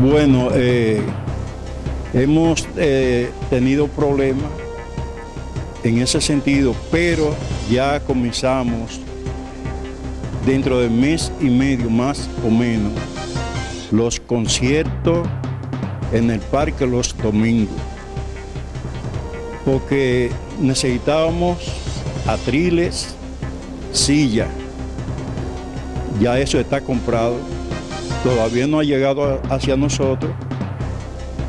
Bueno, eh, hemos eh, tenido problemas en ese sentido, pero ya comenzamos dentro de mes y medio más o menos los conciertos en el parque los domingos porque necesitábamos atriles, silla, ya eso está comprado, todavía no ha llegado hacia nosotros,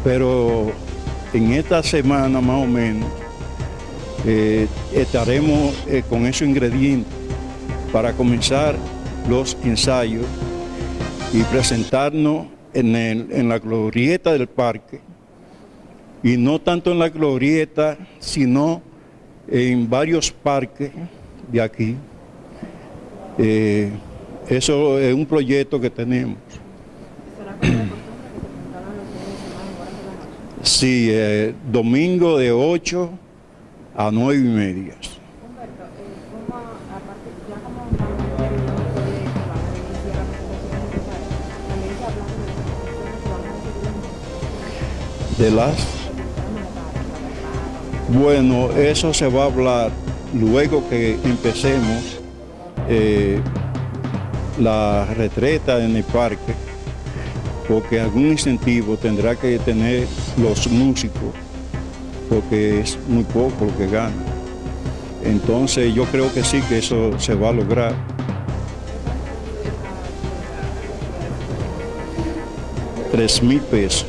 pero en esta semana más o menos eh, estaremos eh, con esos ingredientes para comenzar los ensayos y presentarnos en, la glorieta del parque, y no tanto en la glorieta, sino en varios parques de aquí. Eh, eso es un proyecto que tenemos. Sí, eh, domingo de 8 a 9 y media. de las bueno, eso se va a hablar luego que empecemos eh, la retreta en el parque, porque algún incentivo tendrá que tener los músicos, porque es muy poco lo que ganan. Entonces yo creo que sí que eso se va a lograr. Tres mil pesos.